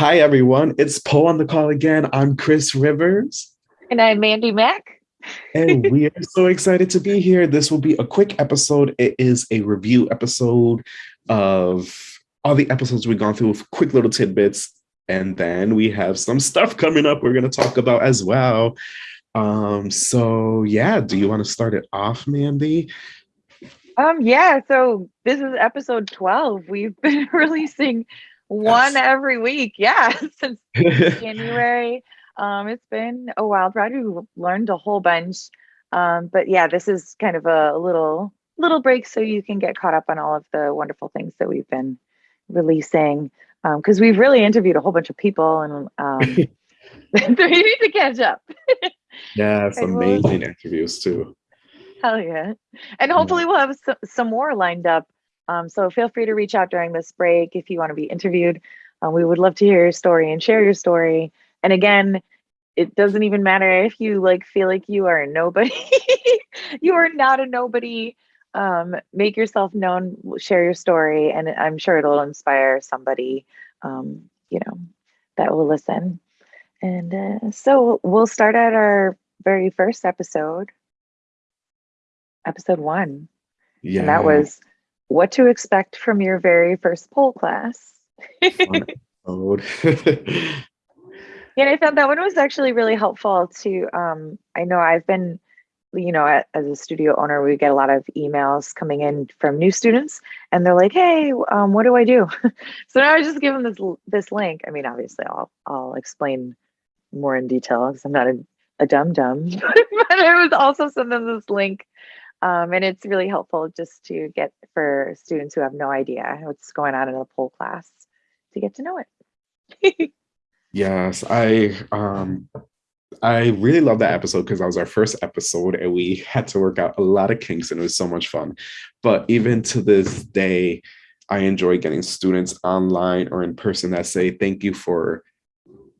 Hi, everyone. It's Poe on the call again. I'm Chris Rivers. And I'm Mandy Mack. and we are so excited to be here. This will be a quick episode. It is a review episode of all the episodes we've gone through with quick little tidbits. And then we have some stuff coming up we're going to talk about as well. Um, so yeah, do you want to start it off, Mandy? Um, yeah, so this is episode 12. We've been releasing one yes. every week. Yeah, since January. Um, it's been a wild ride. We've learned a whole bunch. Um, but yeah, this is kind of a little little break so you can get caught up on all of the wonderful things that we've been releasing. Because um, we've really interviewed a whole bunch of people and um, we need to catch up. yeah, it's amazing we'll, interviews too. Hell yeah. And hopefully we'll have some, some more lined up. Um, so feel free to reach out during this break if you want to be interviewed. Uh, we would love to hear your story and share your story. And again, it doesn't even matter if you like feel like you are a nobody. you are not a nobody. Um, make yourself known, share your story, and I'm sure it'll inspire somebody, um, you know, that will listen. And uh, so we'll start at our very first episode, episode one. Yeah. And that was what to expect from your very first pole class. Yeah, I found that one was actually really helpful to. Um, I know I've been, you know, as a studio owner, we get a lot of emails coming in from new students, and they're like, "Hey, um, what do I do?" so now I just give them this this link. I mean, obviously, I'll I'll explain more in detail because I'm not a, a dumb dumb, but I was also send them this link, um, and it's really helpful just to get for students who have no idea what's going on in a pole class to get to know it. Yes, I um I really love that episode because that was our first episode and we had to work out a lot of kinks and it was so much fun. But even to this day, I enjoy getting students online or in person that say thank you for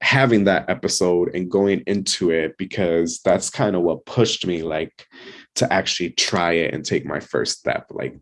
having that episode and going into it because that's kind of what pushed me like to actually try it and take my first step like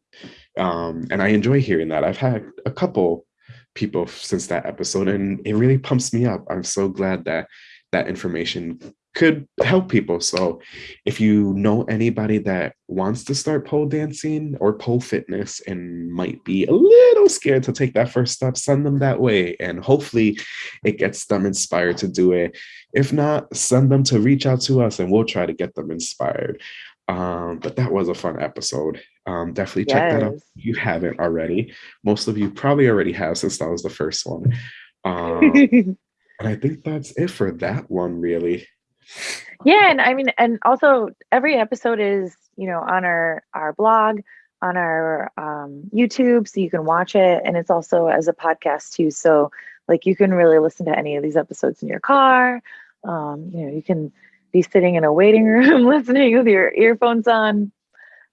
um and I enjoy hearing that. I've had a couple people since that episode and it really pumps me up. I'm so glad that that information could help people. So if you know anybody that wants to start pole dancing or pole fitness and might be a little scared to take that first step send them that way and hopefully it gets them inspired to do it. If not send them to reach out to us and we'll try to get them inspired um, but that was a fun episode. Um, definitely check yes. that out if you haven't already. Most of you probably already have since that was the first one. Um, and I think that's it for that one, really. Yeah, and I mean, and also every episode is you know on our our blog, on our um, YouTube, so you can watch it, and it's also as a podcast too. So like you can really listen to any of these episodes in your car. Um, you know, you can be sitting in a waiting room listening with your earphones on.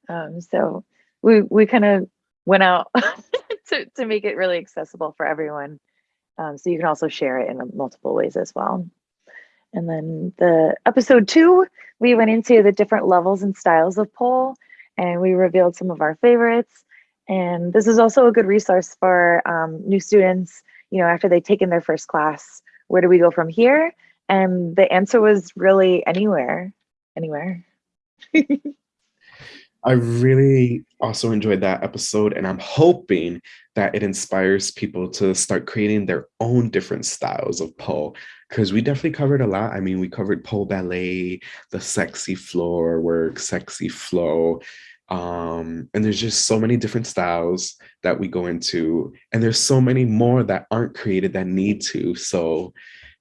Um, so we we kind of went out to to make it really accessible for everyone. Um, so you can also share it in multiple ways as well. And then the episode two, we went into the different levels and styles of pole, and we revealed some of our favorites. And this is also a good resource for um, new students. You know, after they've taken their first class, where do we go from here? And the answer was really anywhere, anywhere. I really also enjoyed that episode, and I'm hoping that it inspires people to start creating their own different styles of pole. Because we definitely covered a lot. I mean, we covered pole ballet, the sexy floor work, sexy flow. Um, and there's just so many different styles that we go into, and there's so many more that aren't created that need to. So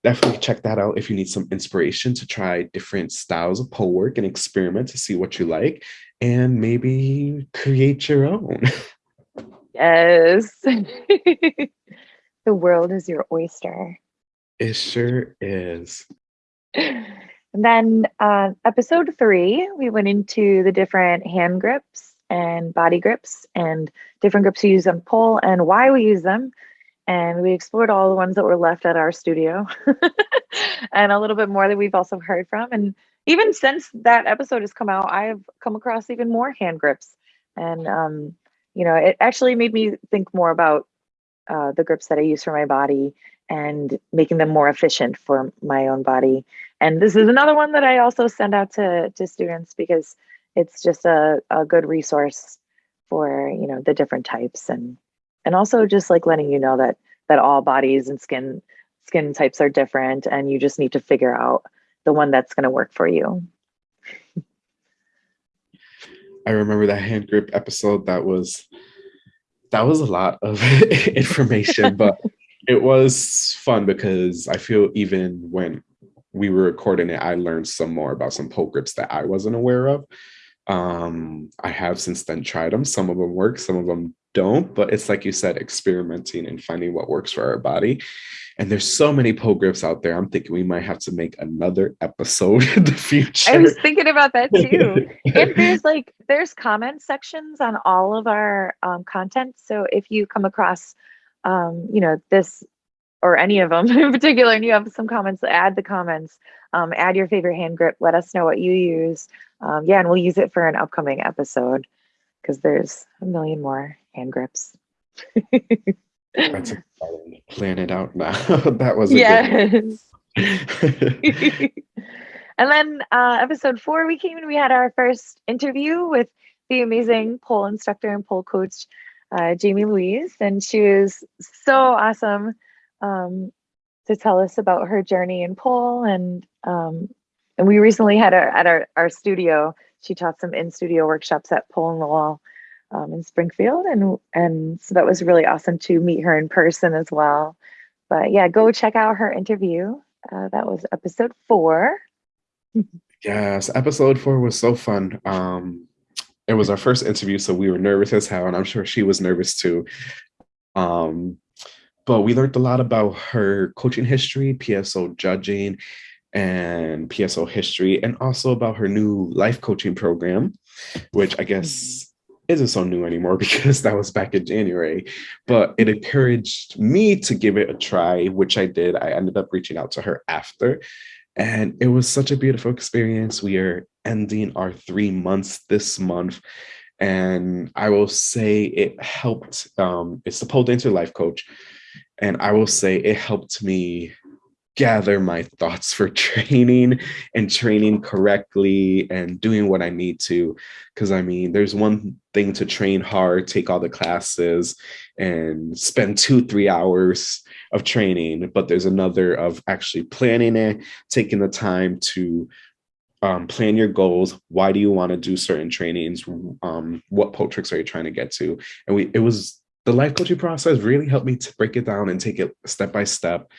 definitely check that out if you need some inspiration to try different styles of pole work and experiment to see what you like and maybe create your own. Yes. the world is your oyster. It sure is. And then uh, episode three, we went into the different hand grips and body grips and different grips we use on pole and why we use them and we explored all the ones that were left at our studio and a little bit more that we've also heard from and even since that episode has come out i've come across even more hand grips and um, you know it actually made me think more about uh, the grips that i use for my body and making them more efficient for my own body. And this is another one that I also send out to, to students because it's just a, a good resource for, you know, the different types and and also just like letting you know that that all bodies and skin skin types are different and you just need to figure out the one that's going to work for you. I remember that hand grip episode that was that was a lot of information, but it was fun because I feel even when we were recording it, I learned some more about some pole grips that I wasn't aware of. Um, I have since then tried them. Some of them work, some of them don't, but it's like you said, experimenting and finding what works for our body. And there's so many pole grips out there. I'm thinking we might have to make another episode in the future. I was thinking about that too. and there's like there's comment sections on all of our um, content. So if you come across, um, you know, this or any of them in particular, and you have some comments, add the comments. Um, add your favorite hand grip. Let us know what you use. Um, yeah, and we'll use it for an upcoming episode because there's a million more hand grips. That's exciting. Plan it out now. that was yes. and then uh, episode four, we came and we had our first interview with the amazing pole instructor and pole coach, uh, Jamie Louise, and she was so awesome um, to tell us about her journey in pole. And um, and we recently had her at our, our studio. She taught some in studio workshops at Pole in the Wall um, in Springfield, and and so that was really awesome to meet her in person as well. But yeah, go check out her interview. Uh, that was episode four. yes, episode four was so fun. Um, it was our first interview, so we were nervous as hell, and I'm sure she was nervous too. Um, but we learned a lot about her coaching history, PSO judging, and PSO history, and also about her new life coaching program, which I guess isn't so new anymore because that was back in January, but it encouraged me to give it a try, which I did. I ended up reaching out to her after, and it was such a beautiful experience. We are ending our three months this month. And I will say it helped. Um, it's the pole dancer life coach. And I will say it helped me gather my thoughts for training and training correctly and doing what I need to. Because I mean, there's one thing to train hard, take all the classes, and spend two, three hours of training, but there's another of actually planning it, taking the time to um, plan your goals. Why do you want to do certain trainings? Um, what pole tricks are you trying to get to? And we, it was the life coaching process really helped me to break it down and take it step by step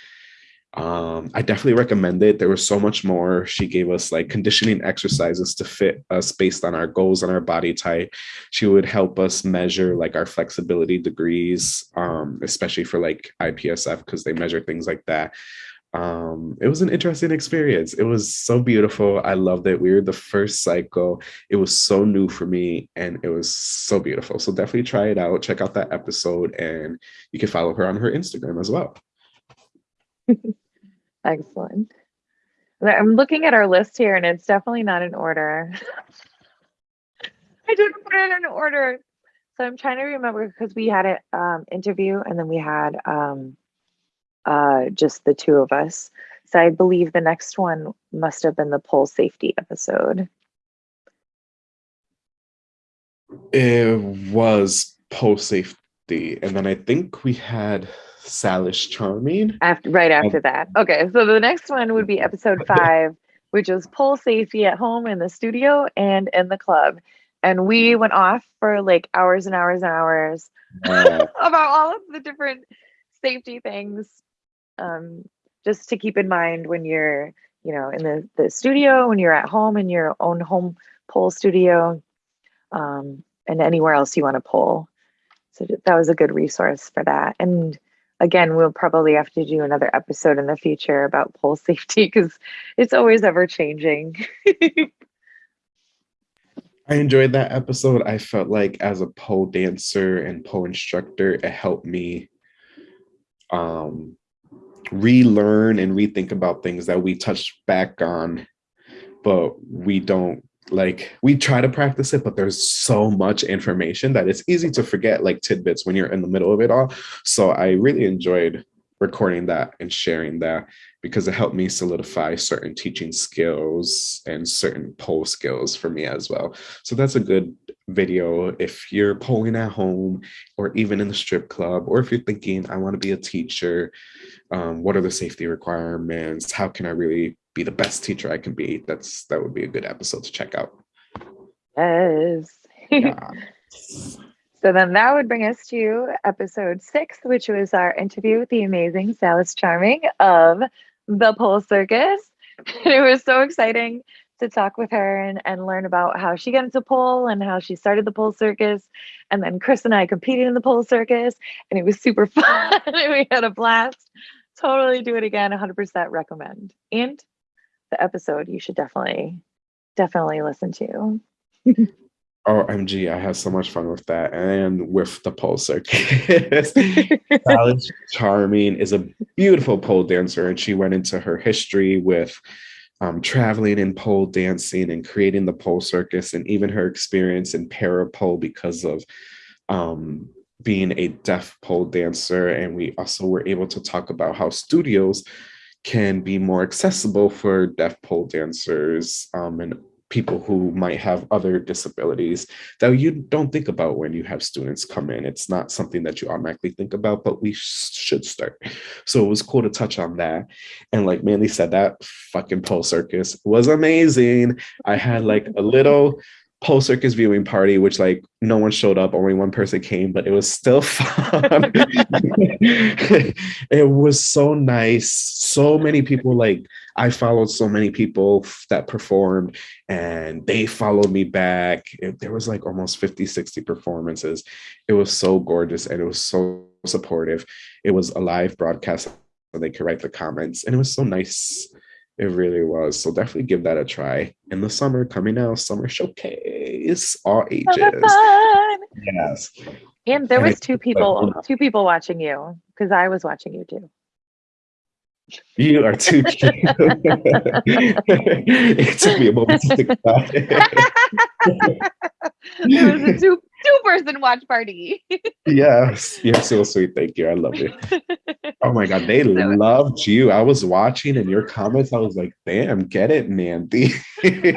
um, I definitely recommend it. There was so much more. She gave us like conditioning exercises to fit us based on our goals and our body type. She would help us measure like our flexibility degrees, um, especially for like IPSF because they measure things like that. Um, it was an interesting experience. It was so beautiful. I loved it. We were the first cycle. It was so new for me and it was so beautiful. So definitely try it out. Check out that episode and you can follow her on her Instagram as well. Excellent. I'm looking at our list here and it's definitely not in order. I didn't put it in order. So I'm trying to remember because we had an um, interview and then we had um, uh, just the two of us. So I believe the next one must have been the pole safety episode. It was pole safety. And then I think we had Salish Charming. After right after um, that. Okay, so the next one would be episode five, which is pole safety at home in the studio and in the club. And we went off for like hours and hours and hours uh, about all of the different safety things. Um, just to keep in mind when you're, you know, in the, the studio, when you're at home in your own home pole studio, um, and anywhere else you want to pull. So that was a good resource for that. And again, we'll probably have to do another episode in the future about pole safety because it's always ever changing. I enjoyed that episode. I felt like as a pole dancer and pole instructor, it helped me um, relearn and rethink about things that we touched back on, but we don't like we try to practice it but there's so much information that it's easy to forget like tidbits when you're in the middle of it all so i really enjoyed recording that and sharing that because it helped me solidify certain teaching skills and certain pole skills for me as well. So that's a good video if you're polling at home or even in the strip club, or if you're thinking, I want to be a teacher, um, what are the safety requirements? How can I really be the best teacher I can be? That's that would be a good episode to check out. Yes. Yeah. So then that would bring us to episode six, which was our interview with the amazing Salis Charming of the Pole Circus. It was so exciting to talk with her and, and learn about how she got into pole and how she started the pole circus. And then Chris and I competed in the pole circus, and it was super fun. we had a blast. Totally do it again. 100% recommend. And the episode you should definitely, definitely listen to. OMG, I had so much fun with that and with the pole circus. Alice Charming is a beautiful pole dancer, and she went into her history with um, traveling in pole dancing and creating the pole circus, and even her experience in parapole because of um, being a deaf pole dancer. And we also were able to talk about how studios can be more accessible for deaf pole dancers um, and people who might have other disabilities that you don't think about when you have students come in. It's not something that you automatically think about, but we should start. So it was cool to touch on that. And like Mandy said, that fucking pole circus was amazing. I had like a little pole circus viewing party, which like no one showed up, only one person came, but it was still fun. it was so nice. So many people like I followed so many people that performed and they followed me back. It, there was like almost 50, 60 performances. It was so gorgeous and it was so supportive. It was a live broadcast and they could write the comments and it was so nice. It really was. So definitely give that a try. In the summer coming out, summer showcase, all ages. Yes. And there and was two people, oh, two people watching you because I was watching you too. You are too cute. it took me a moment to think about it. it was a two two person watch party. yes, you're so sweet. Thank you. I love it. Oh my god, they so loved you. I was watching in your comments. I was like, "Damn, get it, Mandy." it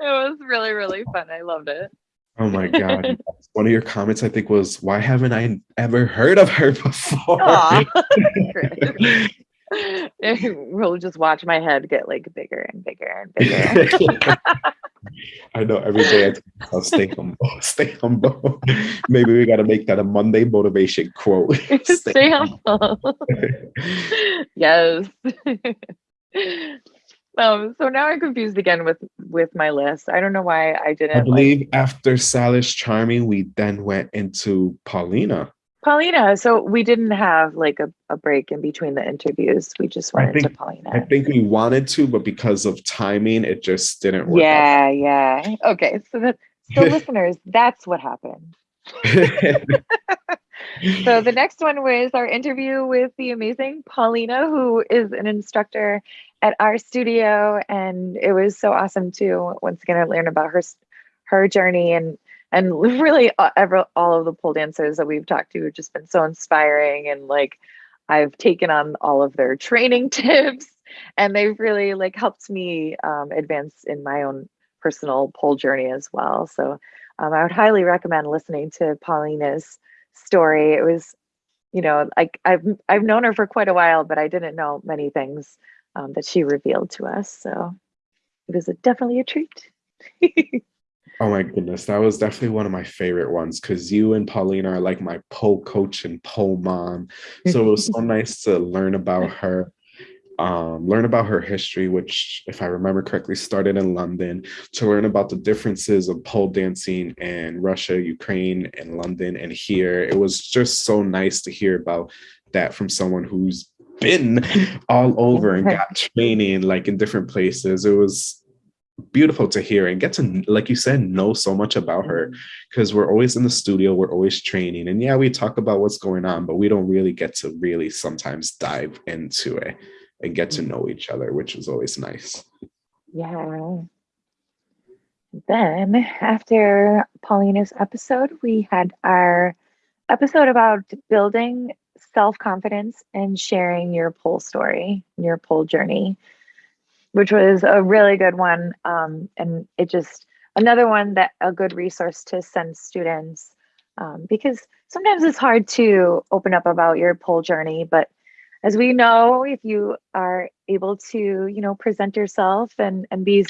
was really really fun. I loved it. Oh my god! One of your comments, I think, was, "Why haven't I ever heard of her before?" we'll just watch my head get like bigger and bigger and bigger. I know every day I will stay humble, stay humble. Maybe we got to make that a Monday motivation quote. stay, stay humble. yes. Um, so now I'm confused again with with my list. I don't know why I didn't. I believe like, after Salis Charming, we then went into Paulina. Paulina. So we didn't have like a, a break in between the interviews. We just went think, into Paulina. I think we wanted to, but because of timing, it just didn't work. Yeah, out. yeah. Okay. So that so listeners, that's what happened. so the next one was our interview with the amazing Paulina, who is an instructor at our studio, and it was so awesome to once again learn about her her journey and and really ever all of the pole dancers that we've talked to have just been so inspiring and like I've taken on all of their training tips and they've really like helped me um, advance in my own personal pole journey as well. So um, I would highly recommend listening to Paulina's story. It was, you know, like I've I've known her for quite a while, but I didn't know many things um, that she revealed to us. So it was a, definitely a treat. oh my goodness, that was definitely one of my favorite ones because you and Paulina are like my pole coach and pole mom. So it was so nice to learn about her um, learn about her history, which, if I remember correctly, started in London, to learn about the differences of pole dancing in Russia, Ukraine, and London, and here. It was just so nice to hear about that from someone who's been all over and got training like in different places. It was beautiful to hear and get to like you said know so much about her because we're always in the studio we're always training and yeah we talk about what's going on but we don't really get to really sometimes dive into it and get to know each other, which is always nice. Yeah. Then after Paulina's episode, we had our episode about building self confidence and sharing your pole story, your pole journey, which was a really good one. Um, and it just another one that a good resource to send students um, because sometimes it's hard to open up about your pole journey, but as we know, if you are able to, you know, present yourself and and be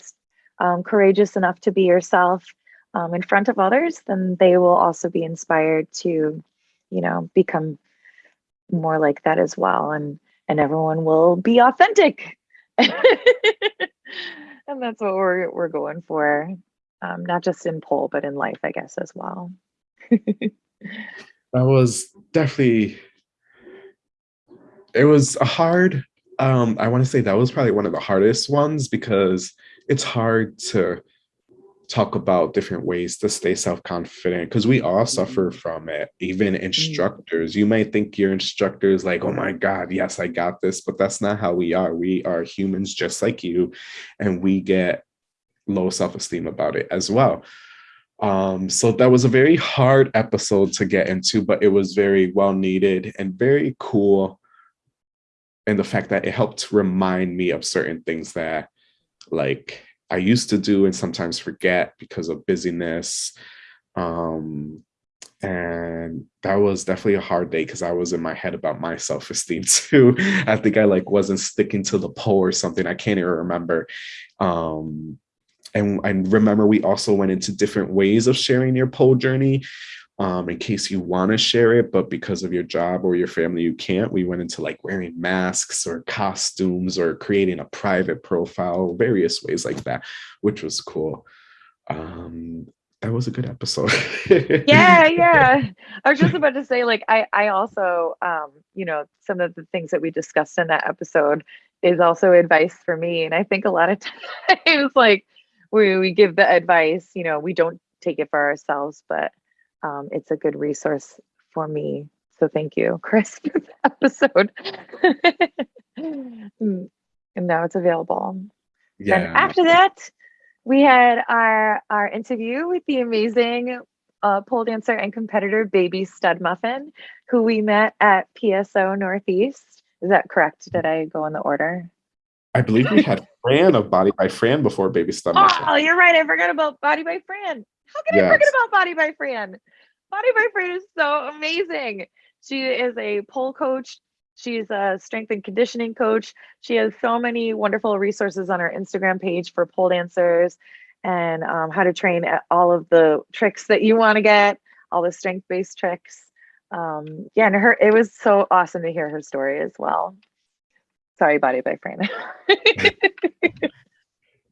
um, courageous enough to be yourself um, in front of others, then they will also be inspired to, you know, become more like that as well, and and everyone will be authentic. and that's what we're we're going for, um, not just in pole, but in life, I guess, as well. that was definitely it was a hard um i want to say that was probably one of the hardest ones because it's hard to talk about different ways to stay self-confident because we all suffer mm-hmm. from it even mm-hmm. instructors you might think your instructor is like oh my god yes i got this but that's not how we are we are humans just like you and we get low self-esteem about it as well um so that was a very hard episode to get into but it was very well needed and very cool and the fact that it helped remind me of certain things that like I used to do and sometimes forget because of busyness. Um, and that was definitely a hard day because I was in my head about my self-esteem too. I think I like wasn't sticking to the pole or something. I can't even remember. Um, and I remember we also went into different ways of sharing your pole journey um, in case you want to share it, but because of your job or your family, you can't. We went into like wearing masks or costumes or creating a private profile, various ways like that, which was cool. Um, that was a good episode. yeah, yeah. I was just about to say, like, I, I also, um, you know, some of the things that we discussed in that episode is also advice for me. And I think a lot of times, like, we, we give the advice, you know, we don't take it for ourselves, but um, it's a good resource for me. So thank you, Chris, for the episode. Mm, and now it's available. Yeah. And after that, we had our our interview with the amazing uh, pole dancer and competitor Baby Stud Muffin, who we met at PSO Northeast. Is that correct? Did I go in the order? I believe we had Fran of Body by Fran before Baby Stud Muffin. Oh, you're right. I forgot about Body by Fran. How can yes. I forget about Body by Fran? Body by Fran is so amazing. She is a pole coach. She's a strength and conditioning coach. She has so many wonderful resources on her Instagram page for pole dancers and um, how to train all of the tricks that you want to get, all the strength based tricks. Um, yeah, and her it was so awesome to hear her story as well. Sorry, Body by Fran.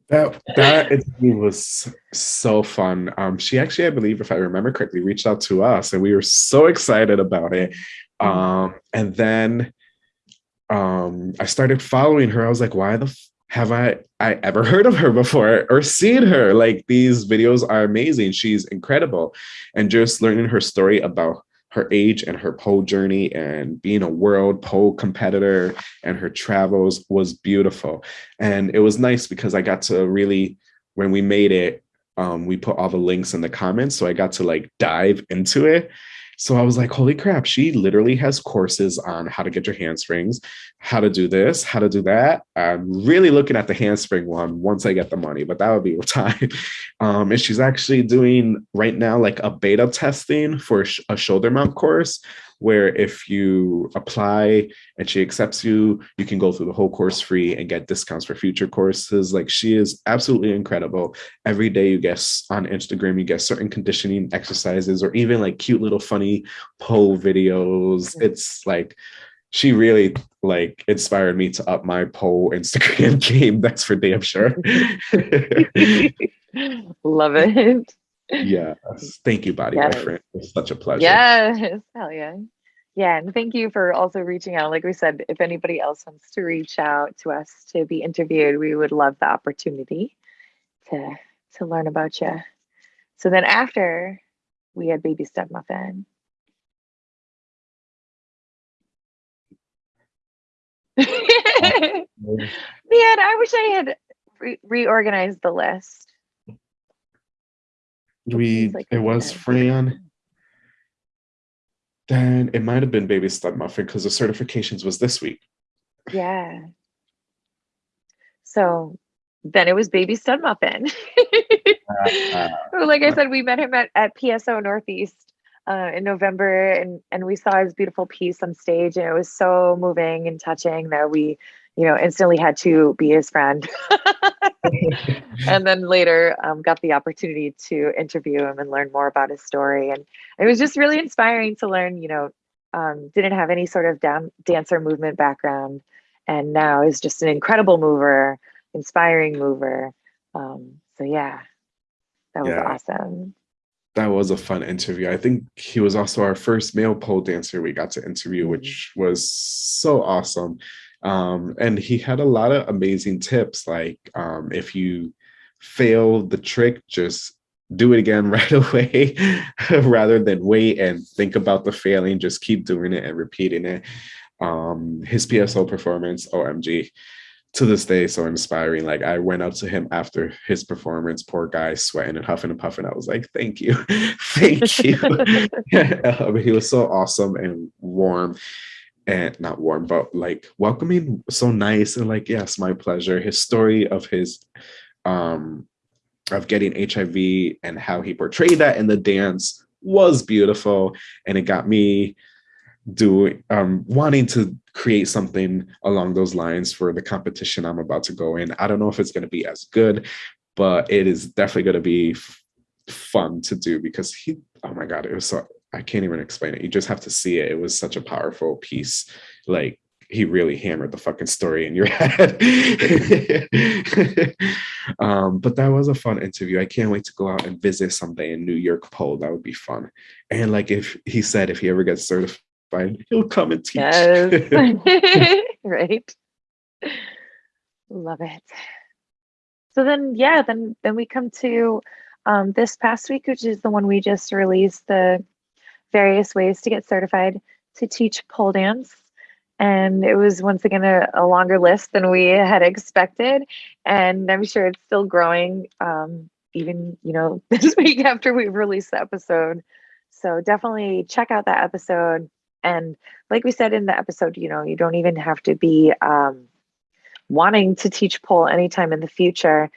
That that interview was so fun. Um, she actually, I believe, if I remember correctly, reached out to us, and we were so excited about it. Um, and then um, I started following her. I was like, why the f- have I I ever heard of her before or seen her? Like these videos are amazing. She's incredible, and just learning her story about her age and her pole journey and being a world pole competitor and her travels was beautiful. And it was nice because I got to really, when we made it, um, we put all the links in the comments. So I got to like dive into it so I was like, holy crap, she literally has courses on how to get your handsprings, how to do this, how to do that. I'm really looking at the handspring one once I get the money, but that would be time. Um, and she's actually doing right now like a beta testing for a shoulder mount course where if you apply and she accepts you, you can go through the whole course free and get discounts for future courses. Like she is absolutely incredible. Every day you get on Instagram, you get certain conditioning exercises or even like cute little funny pole videos. It's like she really like inspired me to up my pole Instagram game. That's for damn sure. Love it. Yes. Thank you, Body yes. by Fran. It's such a pleasure. Yes. Hell yeah. Yeah, and thank you for also reaching out. Like we said, if anybody else wants to reach out to us to be interviewed, we would love the opportunity to to learn about you. So then after we had baby stud muffin. Man, I wish I had re- reorganized the list. We like it was Fran. Then it might have been Baby Stud Muffin because the certifications was this week. Yeah. So then it was Baby Stud Muffin. uh, like I said, we met him at, at PSO Northeast uh, in November and, and we saw his beautiful piece on stage and it was so moving and touching that we, you know, instantly had to be his friend. and then later um, got the opportunity to interview him and learn more about his story. And it was just really inspiring to learn, you know, um, didn't have any sort of down, dancer movement background and now is just an incredible mover, inspiring mover. Um, so yeah, that was yeah. awesome. That was a fun interview. I think he was also our first male pole dancer we got to interview, mm-hmm. which was so awesome. Um, and he had a lot of amazing tips, like um, if you fail the trick, just do it again right away rather than wait and think about the failing, just keep doing it and repeating it. Um, his PSO performance, OMG, to this day, so inspiring. Like I went up to him after his performance, poor guy sweating and huffing and puffing. I was like, thank you, thank you. um, he was so awesome and warm and not warm, but like welcoming, so nice and like, yes, my pleasure. His story of his um of getting HIV and how he portrayed that in the dance was beautiful. And it got me doing um wanting to create something along those lines for the competition I'm about to go in. I don't know if it's going to be as good, but it is definitely going to be fun to do because he oh my god it was so I can't even explain it. You just have to see it. It was such a powerful piece. Like he really hammered the fucking story in your head. um, but that was a fun interview. I can't wait to go out and visit someday in New York pole. That would be fun. And like if he said if he ever gets certified, he'll come and teach. Yes. right. Love it. So then yeah, then then we come to um, this past week, which is the one we just released, the various ways to get certified to teach pole dance. And it was once again a, a longer list than we had expected. And I'm sure it's still growing, um, even, you know, this week after we've released the episode. So definitely check out that episode. And like we said in the episode, you know, you don't even have to be um, wanting to teach pole anytime in the future.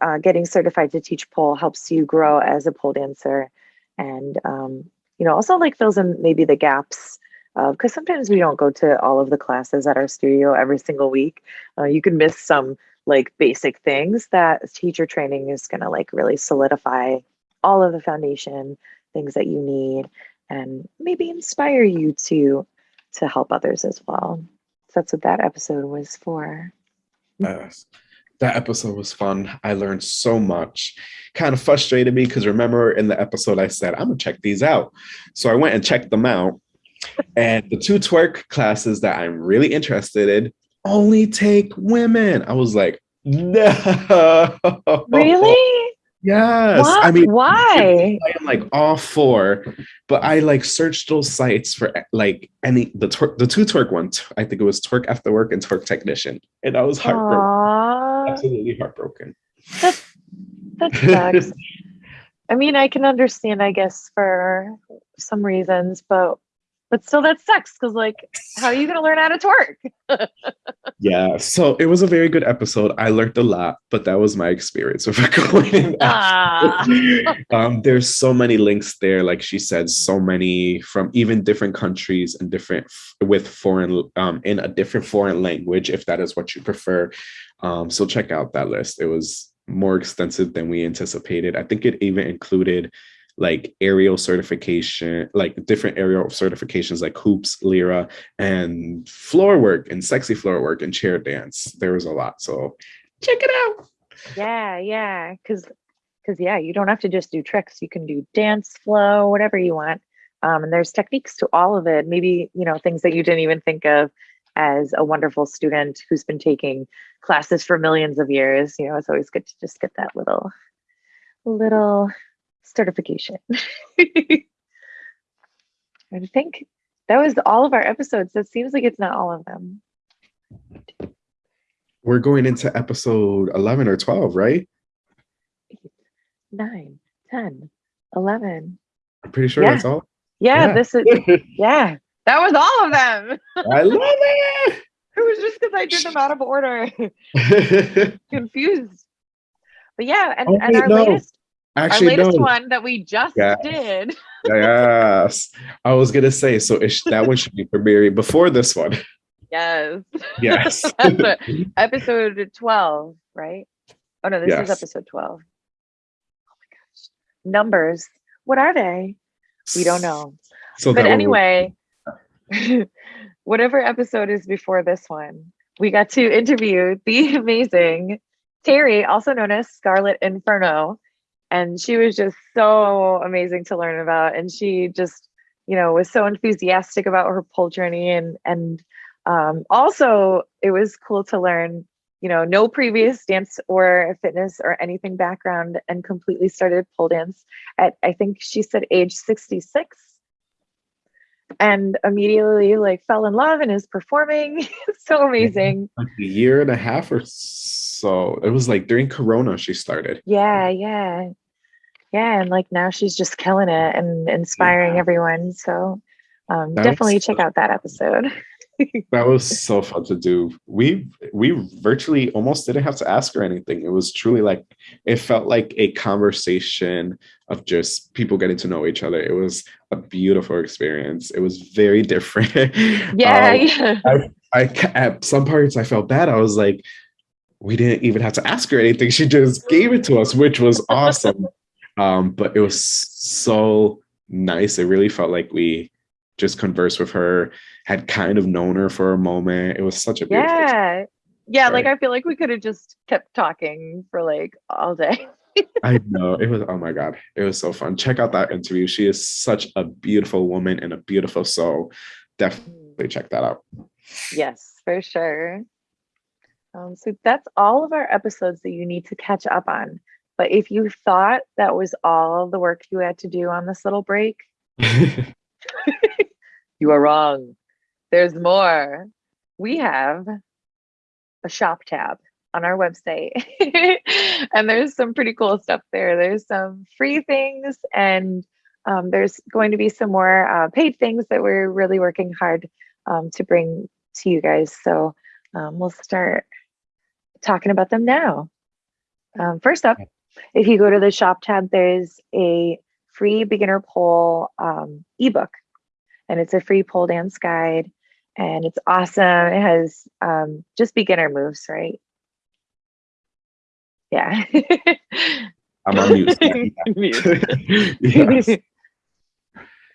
Uh, getting certified to teach pole helps you grow as a pole dancer and um, you know, also like fills in maybe the gaps of because uh, sometimes we don't go to all of the classes at our studio every single week. Uh, you can miss some like basic things that teacher training is going to like really solidify all of the foundation things that you need and maybe inspire you to to help others as well. So that's what that episode was for. Yes that episode was fun. I learned so much. Kind of frustrated me because remember in the episode I said, I'm gonna check these out. So I went and checked them out. And the two twerk classes that I'm really interested in only take women. I was like, no. Really? Yes. What? I mean, why? I am like all for, but I like searched those sites for like any the twerk, the two twerk ones. I think it was twerk after work and twerk technician, and I was heartbroken. Aww. Uh, Absolutely heartbroken. That that sucks. I mean, I can understand, I guess, for some reasons, but but still that sucks because like how are you going to learn how to twerk? Yeah so it was a very good episode. I learned a lot but that was my experience with going ah. um, there's so many links there like she said so many from even different countries and different with foreign um, in a different foreign language if that is what you prefer. Um, so check out that list. It was more extensive than we anticipated. I think it even included like aerial certification, like different aerial certifications like hoops, lyra, and floor work and sexy floor work and chair dance. There was a lot. So check it out. Yeah, yeah. Cause because yeah, you don't have to just do tricks. You can do dance, flow, whatever you want. Um, and there's techniques to all of it. Maybe, you know, things that you didn't even think of as a wonderful student who's been taking classes for millions of years. You know, it's always good to just get that little little certification. I think that was all of our episodes. That seems like it's not all of them. We're going into episode 11 or 12, right? Eight, nine, 10, 11. I'm pretty sure yeah. that's all. Yeah, this is yeah. That was all of them. I love it. It was just because I did them out of order. Confused. But yeah, and, Oh, and our no. latest Actually, our latest no. one that we just Yes. did. Yes, I was gonna say so. It, that one should be premiering before this one. Yes. Yes. Episode 12, right? Oh no, this is episode 12. Oh my gosh. Numbers. What are they? We don't know. So but anyway, whatever episode is before this one, we got to interview the amazing Terry, also known as Scarlet Inferno. And she was just so amazing to learn about. And she just, you know, was so enthusiastic about her pole journey. And and um, also it was cool to learn, you know, no previous dance or fitness or anything background and completely started pole dance at I think she said age 66 and immediately like fell in love and is performing. so amazing. like a year and a half or so. It was like during Corona she started. Yeah, yeah. Yeah, and like now she's just killing it and inspiring Yeah. everyone. So um, definitely check out that episode. That was so fun to do. We we virtually almost didn't have to ask her anything. It was truly like it felt like a conversation of just people getting to know each other. It was a beautiful experience. It was very different. Yeah, Um, yeah. I ca- at some parts I felt bad. I was like, we didn't even have to ask her anything. She just gave it to us, which was awesome. Um, but it was so nice. It really felt like we just conversed with her, had kind of known her for a moment. It was such a beautiful Yeah. Yeah, like I feel like we could have just kept talking for like all day. I know it was. Oh my god, it was so fun. Check out that interview. She is such a beautiful woman and a beautiful soul. Definitely check that out. Yes, for sure. Um, so that's all of our episodes that you need to catch up on. But if you thought that was all the work you had to do on this little break, you are wrong. There's more. We have a shop tab on our website, and there's some pretty cool stuff there. There's some free things, and um, there's going to be some more uh, paid things that we're really working hard um, to bring to you guys. So um, we'll start talking about them now. Um, first up, if you go to the shop tab, there's a free beginner pole um, ebook, and it's a free pole dance guide, and it's awesome. It has um, just beginner moves, right? Yeah. I'm on mute. Mute. yes.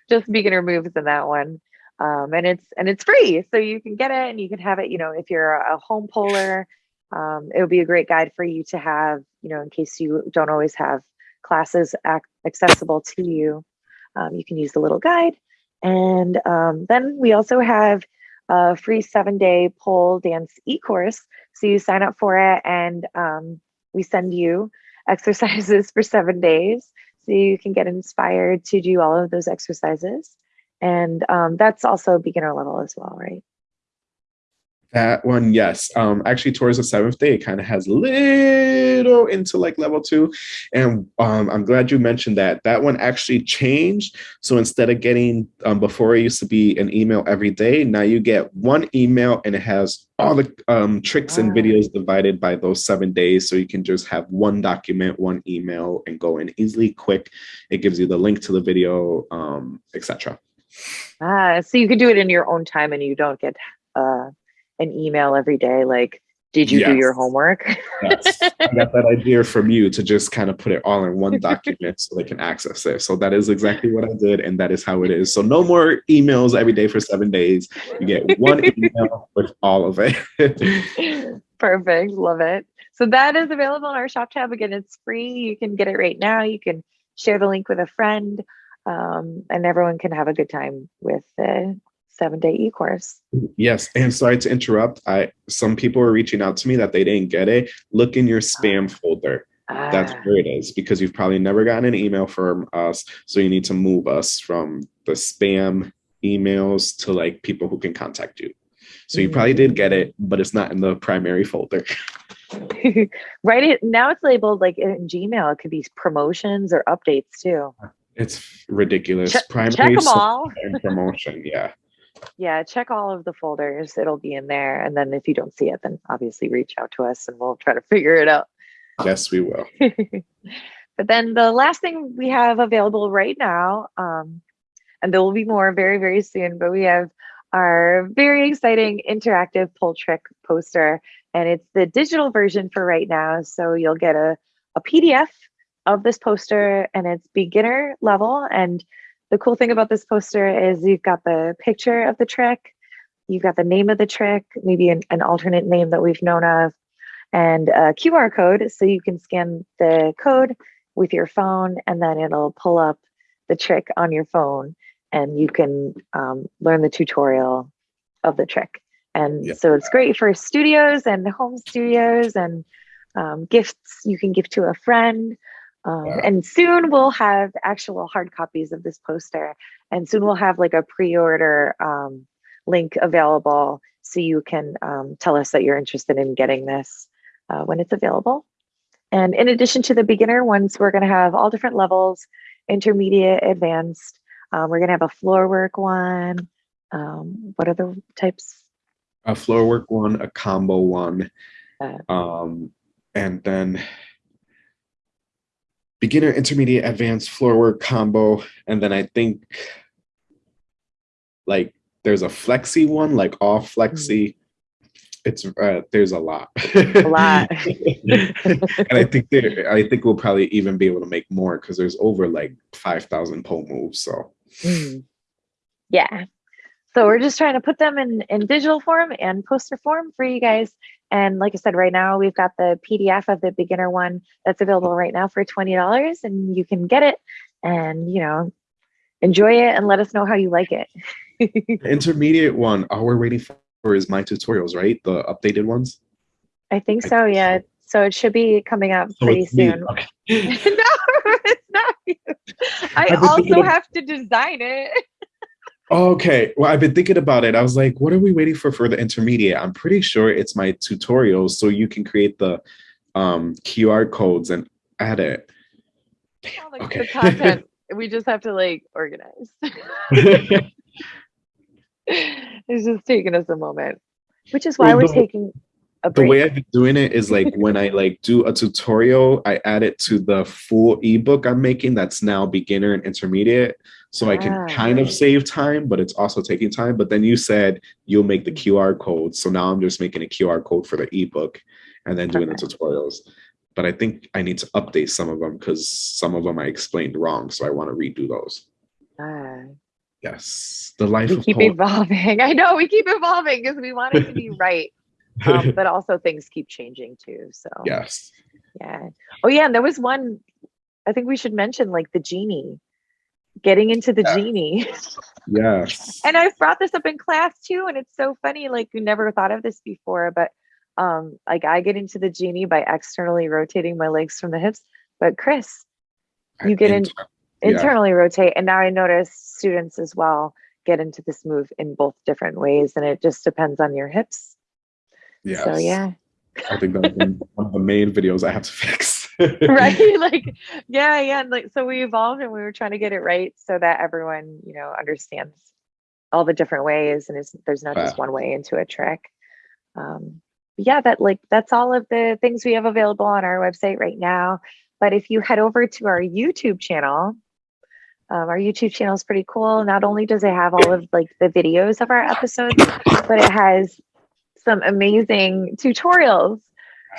just beginner moves in that one um, and it's and it's free so you can get it and you can have it you know if you're a home polar um, it would be a great guide for you to have you know in case you don't always have classes accessible to you um, you can use the little guide and um, then we also have a free seven day pole dance e-course so you sign up for it and um, we send you exercises for seven days so you can get inspired to do all of those exercises. And um, that's also beginner level as well, right? That one, yes. Um, actually, towards the seventh day, it kind of has little into like level two, and um, I'm glad you mentioned that. That one actually changed. So instead of getting um, before it used to be an email every day, now you get one email, and it has all the um, tricks and Ah. videos divided by those seven days. So you can just have one document, one email, and go in easily, quick. It gives you the link to the video, um, etc. Ah, so you can do it in your own time and you don't get uh, an email every day like, did you do your homework? Yes, I got that idea from you to just kind of put it all in one document so they can access it. So that is exactly what I did, and that is how it is. So no more emails every day for seven days. You get one email with all of it. Perfect. Love it. So that is available on our shop tab. Again, it's free. You can get it right now. You can share the link with a friend, um, and everyone can have a good time with the seven day e course. yes, and sorry to interrupt. I some people were reaching out to me that they didn't get it. Look in your spam folder. That's Ah, where it is because you've probably never gotten an email from us. So you need to move us from the spam emails to like people who can contact you. So you probably did get it, but it's not in the primary folder. right it now it's labeled like in gmail it could be promotions or updates too It's ridiculous. Check- Primary check 'em source all. promotion. Yeah. Yeah, check all of the folders. It'll be in there. And then if you don't see it, then obviously reach out to us and we'll try to figure it out. Yes, we will. but then the last thing we have available right now, um, and there will be more very, very soon, but we have our very exciting interactive pole trick poster. And it's the digital version for right now. So you'll get a, a PDF of this poster and it's beginner level. And the cool thing about this poster is you've got the picture of the trick, you've got the name of the trick, maybe an, an alternate name that we've known of, and a QR code. So you can scan the code with your phone and then it'll pull up the trick on your phone and you can um, learn the tutorial of the trick. And Yeah. so it's great for studios and home studios and um, gifts you can give to a friend. Um, Wow. And soon we'll have actual hard copies of this poster. And soon we'll have like a pre-order um, link available so you can um, tell us that you're interested in getting this uh, when it's available. And in addition to the beginner ones, we're going to have all different levels, intermediate, advanced. Um, we're going to have a floor work one. Um, what other types? A floor work one, a combo one, Uh, um, and then beginner, intermediate, advanced floor work combo, and then I think like there's a flexi one, like all flexi. It's uh, there's a lot. A lot. and I think there, I think we'll probably even be able to make more because there's over like five thousand pole moves. So Mm. Yeah. So we're just trying to put them in, in digital form and poster form for you guys. And like I said, right now we've got the PDF of the beginner one that's available right now for $20 and you can get it and, you know, enjoy it and let us know how you like it. intermediate one, all we're waiting for is my tutorials, right? The updated ones. I think I so. think Yeah. so. So it should be coming up So pretty soon. Okay. no, it's not you. I I've been thinking also have to design it. Okay. Well, I've been thinking about it. I was like, what are we waiting for for the intermediate? I'm pretty sure it's my tutorials, so you can create the um, QR codes and add it. The, Okay. the content. we just have to like organize. it's just taking us a moment, which is why Well, we're the- taking a the way I've been doing it is like when I like do a tutorial, I add it to the full ebook I'm making that's now beginner and intermediate. So I can Ah, kind of save time, but it's also taking time. But then you said you'll make the QR code. So now I'm just making a QR code for the ebook and then doing the tutorials. But I think I need to update some of them because some of them I explained wrong. So I want to redo those. Ah, Yes. The life we keep poet. evolving. I know we keep evolving because we want it to be right, um, but also things keep changing too. So yes. yeah. Oh yeah, and there was one. I think we should mention like the genie, getting into the Yeah. genie. Yeah. and I've brought this up in class too, and it's so funny. Like you never thought of this before, but um, like I get into the genie by externally rotating my legs from the hips. But Chris, you get in Yeah. internally rotate, and now I notice students as well get into this move in both different ways, and it just depends on your hips. Yes. So yeah, I think that's one of the main videos I have to fix. right? like yeah, yeah. Like so, we evolved, and we were trying to get it right so that everyone, you know, understands all the different ways, and it's, there's not just one way into a trick. Um, yeah, that like that's all of the things we have available on our website right now. But if you head over to our YouTube channel, um, our YouTube channel is pretty cool. Not only does it have all of like the videos of our episodes, but it has some amazing tutorials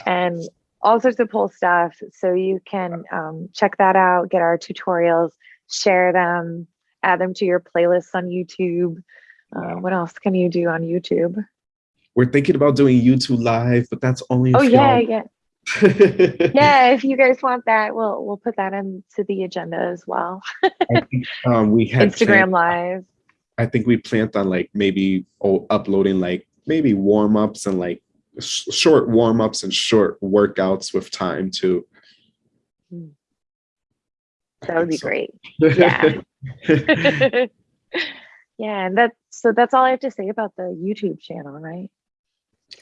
and all sorts of cool stuff. So you can um, check that out, get our tutorials, share them, add them to your playlists on YouTube. Uh, what else can you do on YouTube? We're thinking about doing YouTube live, but that's only Oh yeah, yeah, yeah. If you guys want that, we'll we'll put that into the agenda as well. I think, um, we had Instagram planned- Live. I think we planned on like maybe oh, uploading like maybe warm ups and like sh- short warm ups and short workouts with time too. Hmm. That would be think great. Yeah. yeah, and that's so that's all I have to say about the YouTube channel, right?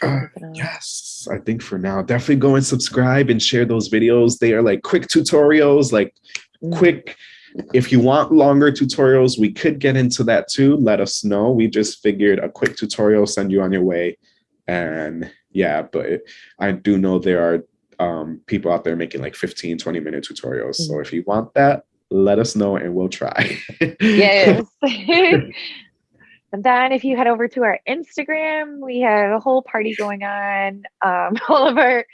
Uh, yes, I think for now, definitely go and subscribe and share those videos. They are like quick tutorials, like Mm. quick if you want longer tutorials, we could get into that too. Let us know. We just figured a quick tutorial, send you on your way. And yeah, but I do know there are um, people out there making like 15, 20 minute tutorials. So mm-hmm. if you want that, let us know and we'll try. yes. and then if you head over to our Instagram, we have a whole party going on. Um, all of our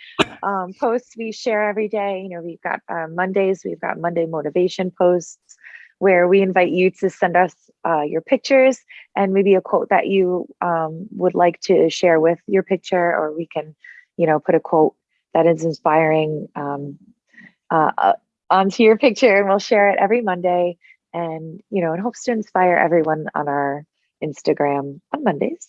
um, posts we share every day. You know, we've got uh, Mondays, we've got Monday motivation posts where we invite you to send us uh, your pictures and maybe a quote that you um, would like to share with your picture, or we can, you know, put a quote that is inspiring um, uh, uh, onto your picture and we'll share it every Monday. And, you know, it hopes to inspire everyone on our Instagram on Mondays.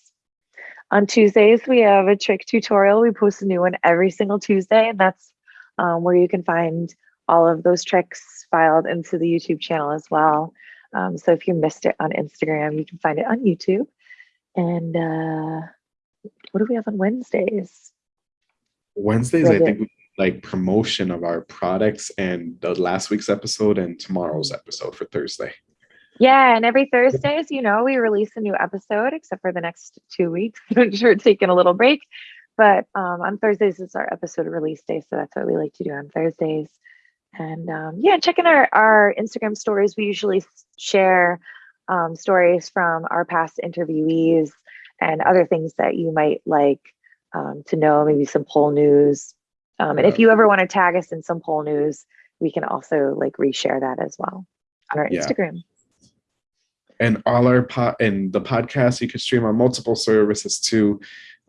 On Tuesdays, we have a trick tutorial. We post a new one every single Tuesday, and that's um, where you can find all of those tricks filed into the YouTube channel as well. Um, so if you missed it on Instagram, you can find it on YouTube. And uh, what do we have on Wednesdays? Wednesdays, I think, like promotion of our products and the last week's episode and tomorrow's episode for Thursday. Yeah, and every Thursday, as you know, we release a new episode, except for the next two weeks, which we're taking a little break. But um, on Thursdays is our episode release day, so that's what we like to do on Thursdays. And um, yeah, checking our our Instagram stories. We usually share um, stories from our past interviewees and other things that you might like um, to know, maybe some pole news. Um, and if you ever want to tag us in some pole news, we can also like reshare that as well on our yeah. Instagram. And all our pod and the podcast you can stream on multiple services too.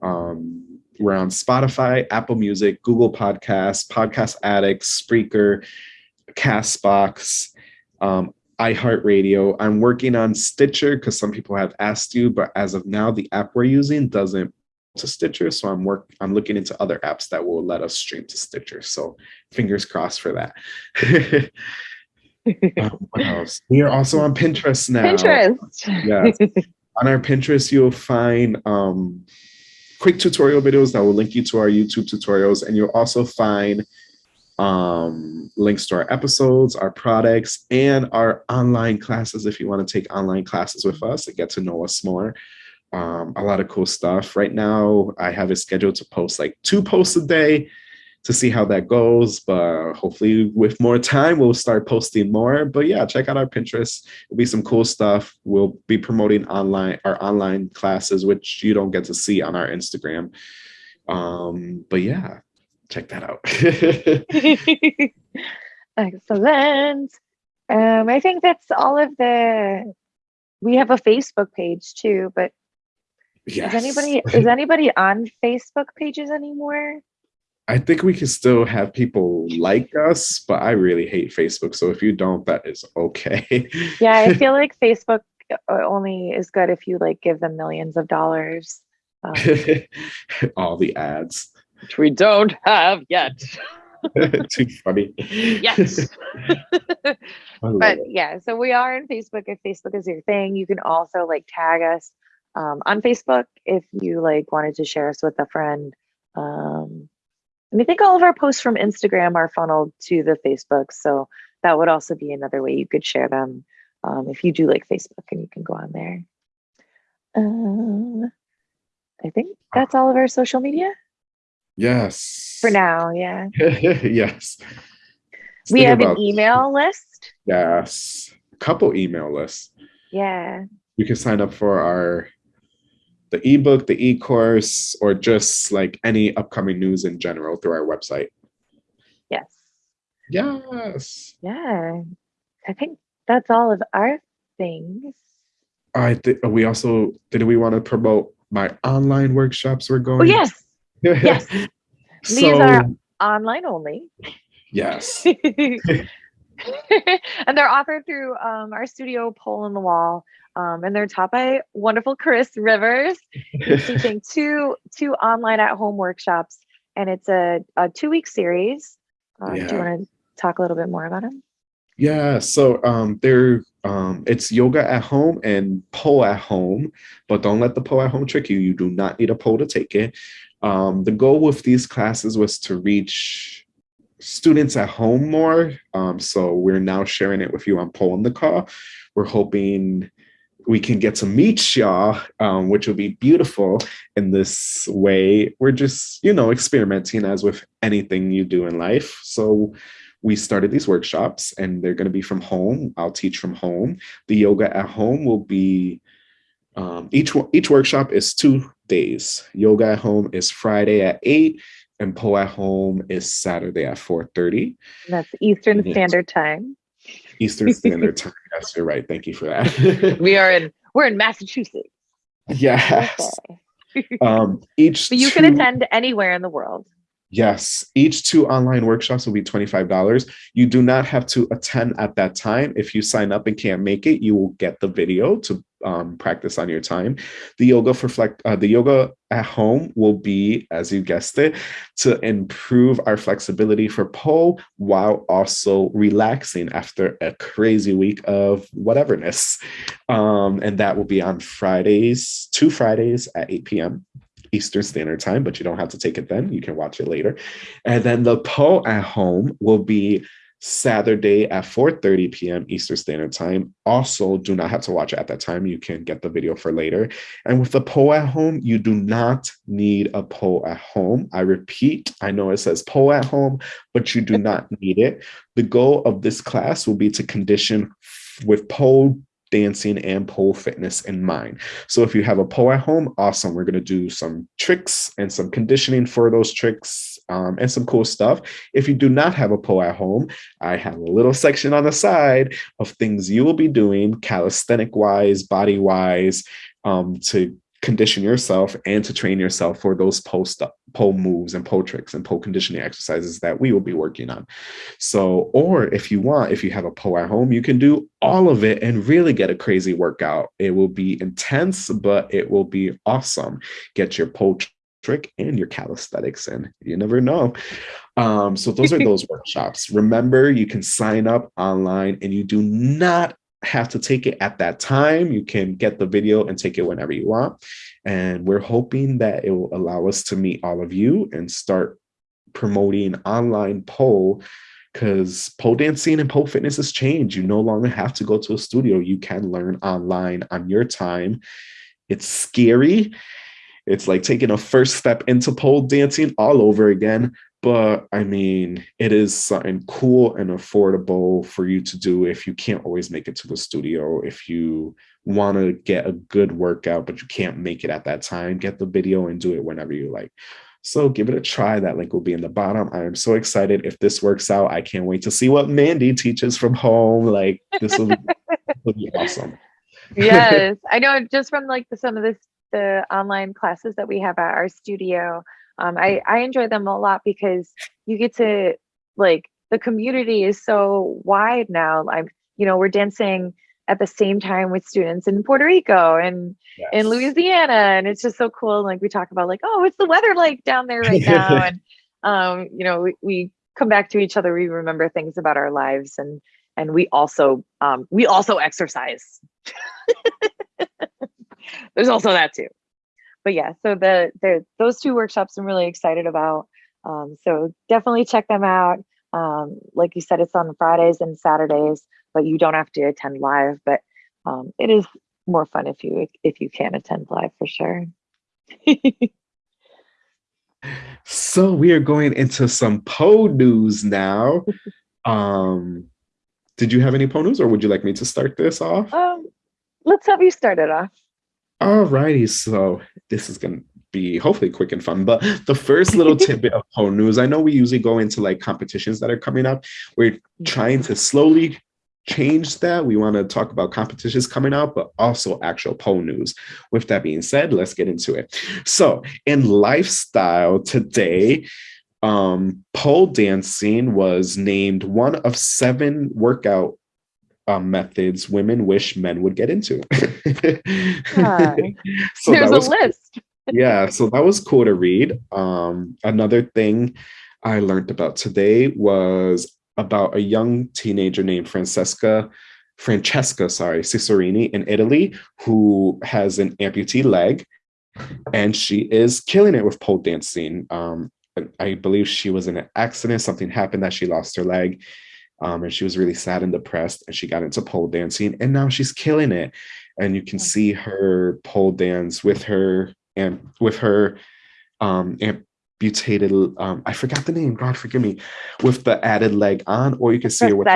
Um, we're on Spotify, Apple Music, Google Podcasts, Podcast Addicts, Spreaker, Castbox, um, iHeartRadio. I'm working on Stitcher because some people have asked you, but as of now, the app we're using doesn't to Stitcher. So I'm work I'm looking into other apps that will let us stream to Stitcher. So fingers crossed for that. um, what else? We are also on Pinterest now. Pinterest. Yes. on our Pinterest, you'll find um, quick tutorial videos that will link you to our YouTube tutorials, and you'll also find um, links to our episodes, our products, and our online classes if you want to take online classes with us and get to know us more um, a lot of cool stuff. Right now, I have it scheduled to post like two posts a day to see how that goes. But hopefully, with more time, we'll start posting more. But yeah, check out our Pinterest. It'll be some cool stuff. We'll be promoting online our online classes, which you don't get to see on our Instagram. Um, but yeah, check that out. Excellent. Um, I think that's all of the. We have a Facebook page too, but Yes. Is anybody is anybody on Facebook pages anymore? I think we can still have people like us, but I really hate Facebook. So if you don't, that is okay. yeah, I feel like Facebook uh, only is good if you like give them millions of dollars. Um, All the ads, which we don't have yet. Too funny. Yes. but it. yeah, so we are on Facebook. If Facebook is your thing, you can also like tag us um, on Facebook if you like wanted to share us with a friend. Um, and I think all of our posts from Instagram are funneled to the Facebook. So that would also be another way you could share them um, if you do like Facebook and you can go on there. Um, I think that's all of our social media. Yes. For now, yeah. yes. we have an email list. Yes. A couple email lists. Yeah. You can sign up for our the ebook, the e-course, or just like any upcoming news in general through our website. Yes. Yes. Yeah. I think that's all of our things. I think we also did we want to promote my online workshops we're oh, going? Oh yes. yes. so, These are online only. Yes. and they're offered through um, our studio Pole in the Wall um, and they're taught by wonderful Chris Rivers. He's teaching two two online at home workshops, and it's a, a two week series. Um, yeah. Do you want to talk a little bit more about them? Yeah, so um, they're um, it's yoga at home and pole at home, but don't let the pole at home trick you. You do not need a pole to take it. Um, the goal with these classes was to reach students at home more. Um, so we're now sharing it with you on Pole on the Call. We're hoping we can get to meet y'all, um, which will be beautiful in this way. We're just, you know, experimenting as with anything you do in life. So we started these workshops and they're going to be from home. I'll teach from home. The yoga at home will be um, each each workshop is two days. Yoga at home is Friday at eight, and Pole at home is Saturday at four thirty. That's Eastern Standard Time. Eastern Standard Time. Yes, you're right. Thank you for that. we are in we're in Massachusetts. Yes. Okay. um, each but you two, can attend anywhere in the world. Yes, each two online workshops will be $25. You do not have to attend at that time. If you sign up and can't make it, you will get the video to um, practice on your time. The yoga for flex, uh, the yoga at home will be, as you guessed it, to improve our flexibility for pole while also relaxing after a crazy week of whateverness. Um, and that will be on Fridays, two Fridays at 8 p.m. Eastern Standard Time, but you don't have to take it then. You can watch it later. And then the pole at home will be Saturday at 4:30 p.m. Eastern Standard Time. Also, do not have to watch it at that time. You can get the video for later. And with the pole at home, you do not need a pole at home. I repeat, I know it says pole at home, but you do not need it. The goal of this class will be to condition with pole dancing and pole fitness in mind. So if you have a pole at home, awesome. We're going to do some tricks and some conditioning for those tricks um, and some cool stuff. If you do not have a pole at home, I have a little section on the side of things you will be doing calisthenic wise, body wise, um, to condition yourself and to train yourself for those post pole moves and pole tricks and pole conditioning exercises that we will be working on. So, or if you want, if you have a pole at home, you can do all of it and really get a crazy workout. It will be intense, but it will be awesome. Get your pole trick and your calisthenics in. You never know. Um, so those are those workshops. Remember, you can sign up online and you do not have to take it at that time. You can get the video and take it whenever you want. And we're hoping that it will allow us to meet all of you and start promoting online pole because pole dancing and pole fitness has changed. You no longer have to go to a studio. You can learn online on your time. It's scary. It's like taking a first step into pole dancing all over again, but I mean, it is something cool and affordable for you to do if you can't always make it to the studio. If you want to get a good workout, but you can't make it at that time, get the video and do it whenever you like. So give it a try. That link will be in the bottom. I am so excited. If this works out, I can't wait to see what Mandy teaches from home. Like this will be, will be awesome. yes, I know. Just from like the, some of this the online classes that we have at our studio, um, I, I enjoy them a lot because you get to like the community is so wide now. I'm, you know, we're dancing at the same time with students in Puerto Rico and yes. in Louisiana. And it's just so cool. Like we talk about like, oh, what's the weather like down there right now? and, um, you know, we, we come back to each other. We remember things about our lives and, and we also, um, we also exercise. There's also that too but yeah, so the, the those two workshops I'm really excited about. Um, so definitely check them out. Um, like you said, it's on Fridays and Saturdays, but you don't have to attend live. But um, it is more fun if you if you can attend live for sure. so we are going into some pole news now. um, did you have any pole news, or would you like me to start this off? Um, let's have you start it off. Alrighty, so this is gonna be hopefully quick and fun. But the first little tidbit of pole news, I know we usually go into like competitions that are coming up. We're trying to slowly change that. We want to talk about competitions coming out, but also actual pole news. With that being said, let's get into it. So in lifestyle today, um, pole dancing was named one of seven workout um, methods women wish men would get into. so There's a list. Yeah, so that was cool to read. Um, another thing I learned about today was about a young teenager named Francesca Francesca, sorry, Cesarini in Italy, who has an amputee leg, and she is killing it with pole dancing. Um, I believe she was in an accident. Something happened that she lost her leg. Um, and she was really sad and depressed and she got into pole dancing and now she's killing it. And you can see her pole dance with her and with her um amputated um i forgot the name god forgive me with the added leg on or you can see her with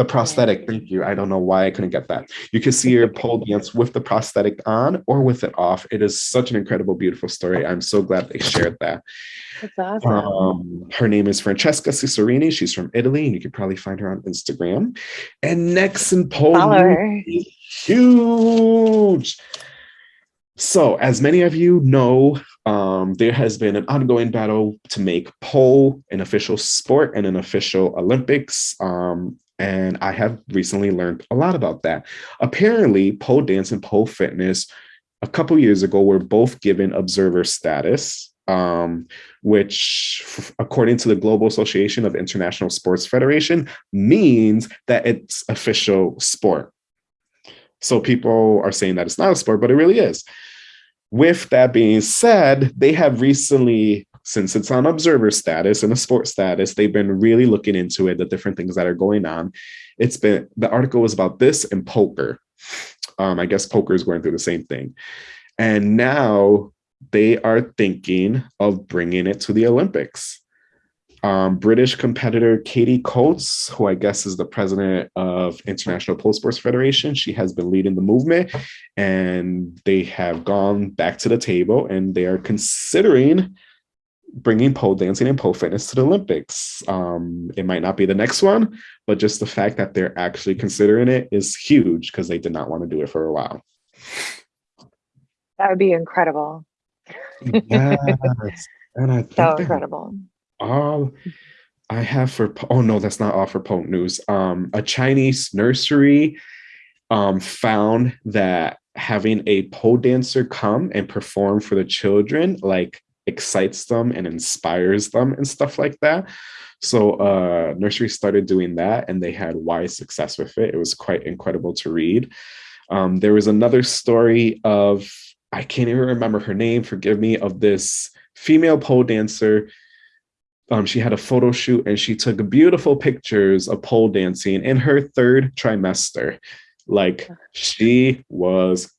the, the prosthetic thank you i don't know why i couldn't get that you can see her pole dance with the prosthetic on or with it off it is such an incredible beautiful story i'm so glad they shared that that's awesome. Um, her name is Francesca Cesarini. She's from Italy, and you can probably find her on Instagram. And next in Poland, huge. So, as many of you know, um, there has been an ongoing battle to make pole an official sport and an official Olympics. Um, and I have recently learned a lot about that. Apparently, pole dance and pole fitness a couple years ago were both given observer status um, which, according to the Global Association of International Sports Federation, means that it's official sport. So people are saying that it's not a sport, but it really is. With that being said, they have recently, since it's on observer status and a sport status, they've been really looking into it, the different things that are going on. It's been, the article was about this and poker. Um, I guess poker is going through the same thing. And now they are thinking of bringing it to the Olympics. Um, British competitor Katie Coates, who I guess is the president of International Pole Sports Federation, she has been leading the movement, and they have gone back to the table and they are considering bringing pole dancing and pole fitness to the Olympics. Um, it might not be the next one, but just the fact that they're actually considering it is huge because they did not want to do it for a while. That would be incredible yes. And I so incredible. All I have for oh no, that's not all for pole news. Um, a Chinese nursery um, found that having a pole dancer come and perform for the children like excites them and inspires them and stuff like that. So uh, nursery started doing that and they had wide success with it. It was quite incredible to read. Um, there was another story of I can't even remember her name, forgive me, of this female pole dancer. Um, she had a photo shoot and she took beautiful pictures of pole dancing in her third trimester. Like she was,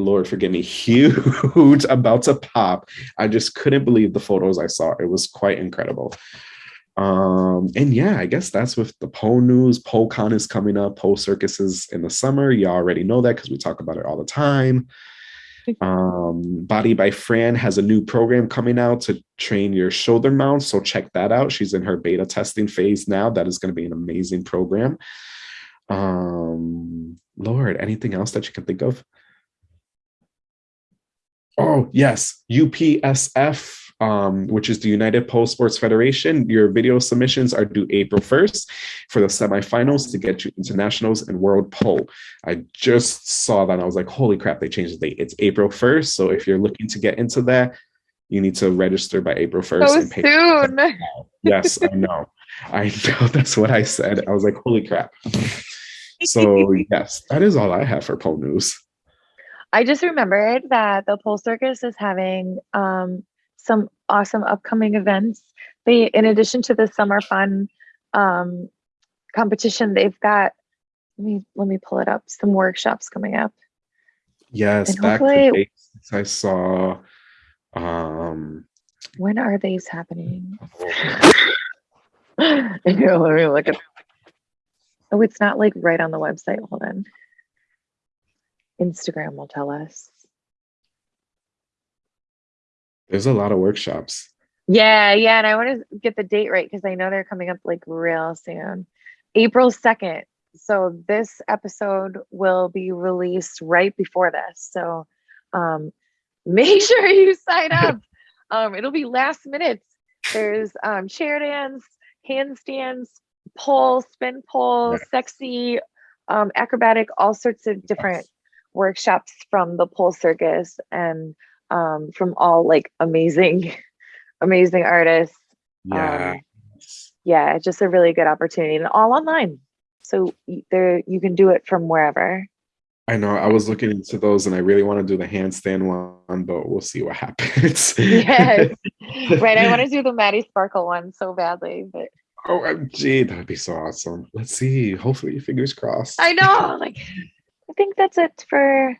Lord forgive me, huge, about to pop. I just couldn't believe the photos I saw. It was quite incredible. Um, and yeah, I guess that's with the pole news. PoleCon is coming up, pole circuses in the summer. You already know that because we talk about it all the time. Um, Body by Fran has a new program coming out to train your shoulder mounts. So check that out. She's in her beta testing phase now. That is going to be an amazing program. Um, Lord, anything else that you can think of? Oh, yes, UPSF um, which is the United Pole Sports Federation. Your video submissions are due April 1st for the semifinals to get you into nationals and world pole. I just saw that I was like, holy crap, they changed the date. It's April 1st. So if you're looking to get into that, you need to register by April 1st. So and pay soon. yes, I know. I know that's what I said. I was like, holy crap. So yes, that is all I have for pole news. I just remembered that the pole circus is having um, some awesome upcoming events. They, in addition to the summer fun um, competition, they've got. Let me let me pull it up. Some workshops coming up. Yes, and back to basics. I saw. Um, when are these happening? let me look at. Oh, it's not like right on the website. Hold on. Instagram will tell us. There's a lot of workshops. Yeah, yeah. And I want to get the date right because I know they're coming up like real soon. April 2nd. So this episode will be released right before this. So um, make sure you sign up. um, it'll be last minute. There's um, chair dance, handstands, pole, spin pole, yes. sexy, um, acrobatic, all sorts of different. Workshops from the pole circus. And um, from all like amazing, amazing artists. Yeah. Um, yeah, just a really good opportunity and all online. So there you can do it from wherever. I know I was looking into those and I really want to do the handstand one, but we'll see what happens. yes. Right. I want to do the Maddie Sparkle one so badly, but Oh, OMG, that'd be so awesome. Let's see. Hopefully, fingers crossed. I know. Like think that's it for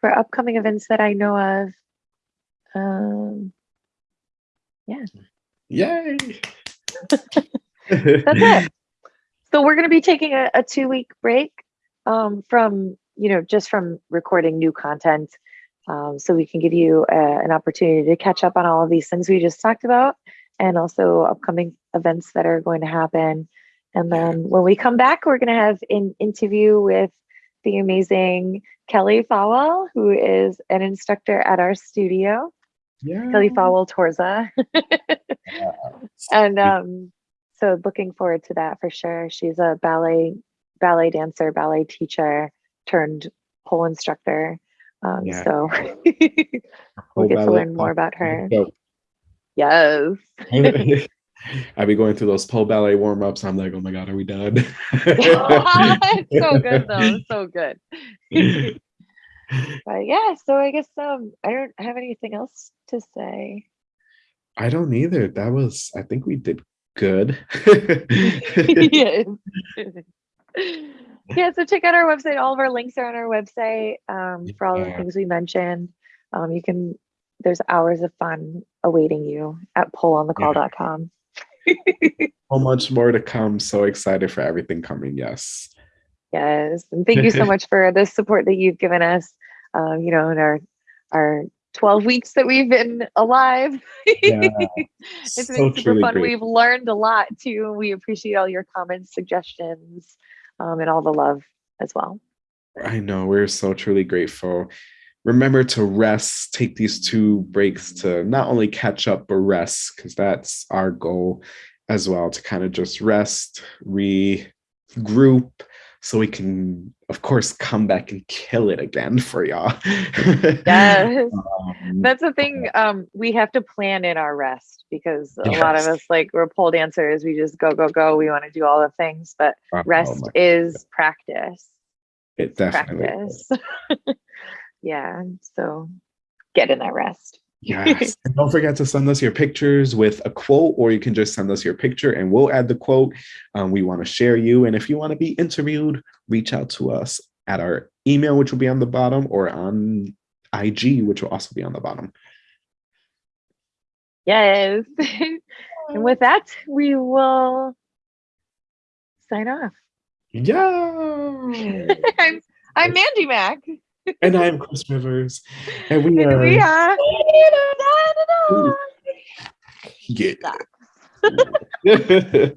for upcoming events that I know of. Um yeah. Yay. That's it. So we're going to be taking a, a two week break um, from, you know, just from recording new content. Um, so we can give you a, an opportunity to catch up on all of these things we just talked about and also upcoming events that are going to happen. And then when we come back, we're going to have an interview with the amazing Kelly Fowell, who is an instructor at our studio. Yeah. Kelly Fowell Torza. and um, so looking forward to that for sure. She's a ballet ballet dancer, ballet teacher turned pole instructor. Um, Yeah. So we'll get to learn more about her. Yes. I'll be going through those pole ballet warm ups. I'm like, oh my God, are we done? it's so good though. So good. But yeah, so I guess um I don't have anything else to say. I don't either. That was, I think we did good. yes. yeah, so check out our website. All of our links are on our website um, for all the things we mentioned. Um, you can, there's hours of fun awaiting you at poleonthecall.com. so much more to come. So excited for everything coming. Yes. Yes. And thank you so much for the support that you've given us, um, you know, in our, our 12 weeks that we've been alive. Yeah. it's So been super fun. great. We've learned a lot too. We appreciate all your comments, suggestions, um, and all the love as well. I know we're so truly grateful. Remember to rest, take these two breaks to not only catch up, but rest, because that's our goal as well to kind of just rest, regroup, so we can, of course, come back and kill it again for y'all. Yes. Um, That's the thing. Um, we have to plan in our rest because a lot of us, like we're pole dancers, we just go, go, go. We want to do all the things, but oh rest my- is practice. it definitely is. Practice. yeah. So get in that rest. Yes. and don't forget to send us your pictures with a quote, or you can just send us your picture and we'll add the quote. Um, we want to share you. And if you want to be interviewed, reach out to us at our email, which will be on the bottom, or on IG, which will also be on the bottom. Yes. and with that, we will sign off. Yeah. I'm I'm Mandy Mac. And I'm Chris Rivers. And we are. we are Yeah.